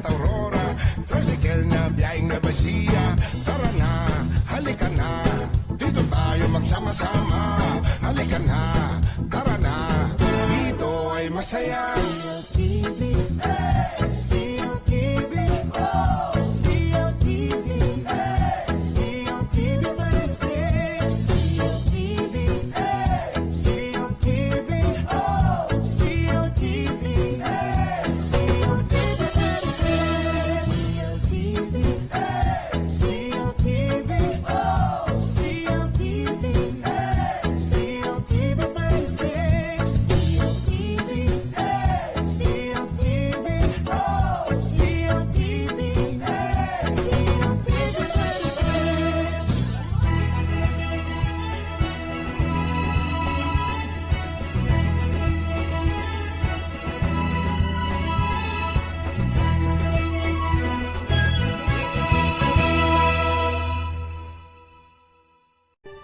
at Aurora. Tricycle na biyahing na Basia Tara na, halika na. Dito tayo magsama-sama. Halika na, tara na. Dito ay masaya. CLTV, eh,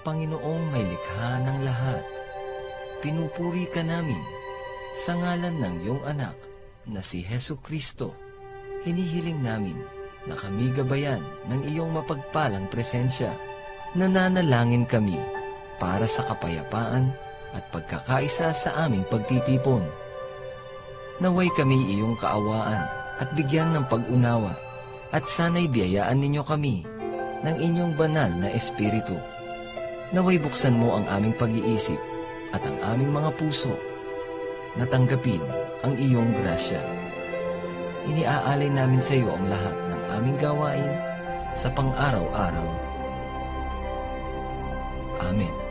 Panginoong may likha ng lahat, pinupuri ka namin sa ngalan ng iyong anak na si Heso Kristo. Hinihiling namin na kami gabayan ng iyong mapagpalang presensya. Nananalangin kami para sa kapayapaan at pagkakaisa sa aming pagtitipon. Naway kami iyong kaawaan at bigyan ng pag-unawa at sana'y biyayaan ninyo kami ng inyong banal na espiritu. Naway buksan mo ang aming pag-iisip at ang aming mga puso na tanggapin ang iyong grasya. Iniaalay namin sa iyo ang lahat ng aming gawain sa pang-araw-araw. Amen.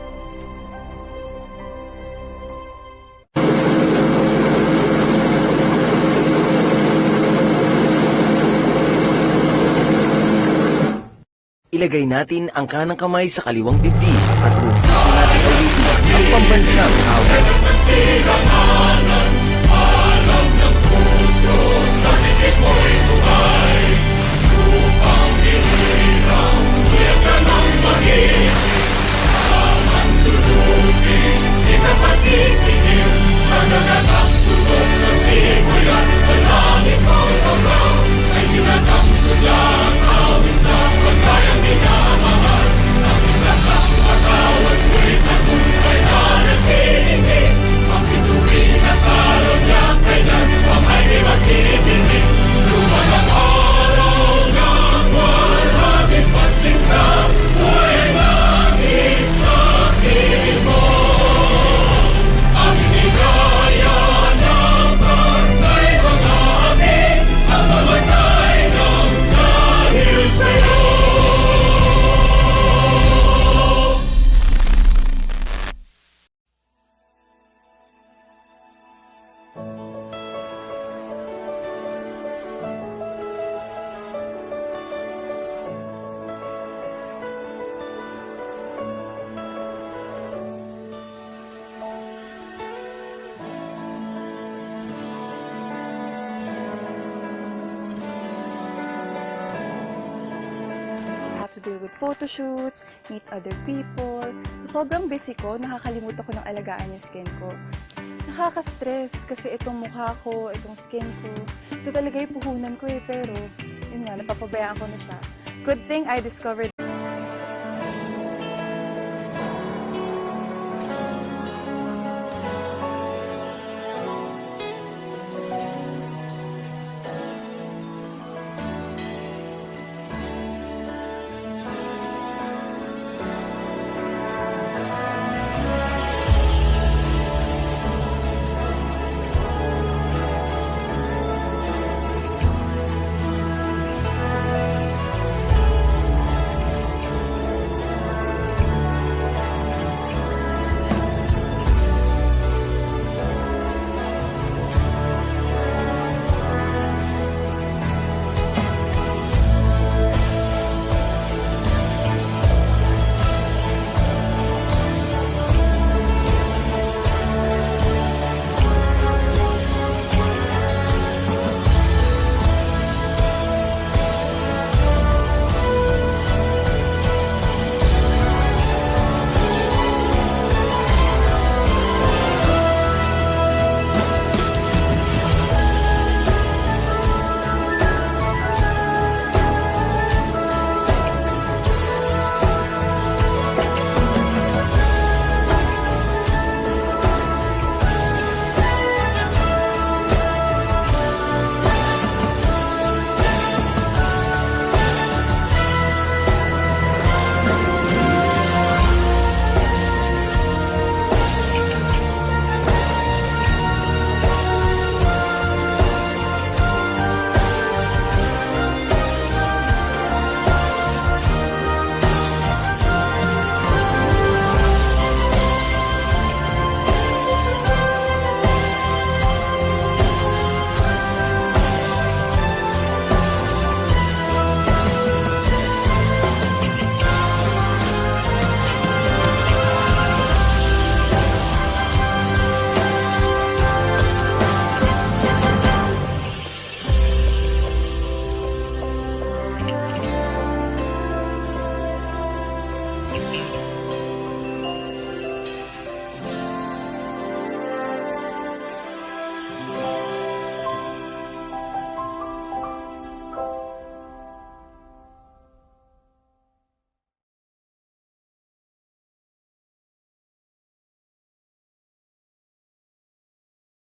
Ilagay natin ang kanang kamay sa kaliwang dibdib at puso natin ulitin ang pambansang awit. Deal with photo shoots, meet other people. So, sobrang busy ko, nakakalimutan ko ng alagaan yung skin ko. Nakaka-stress kasi itong mukha ko, itong skin ko, ito talaga yung puhunan ko eh, pero yun nga, napapabayaan ko na siya. Good thing I discovered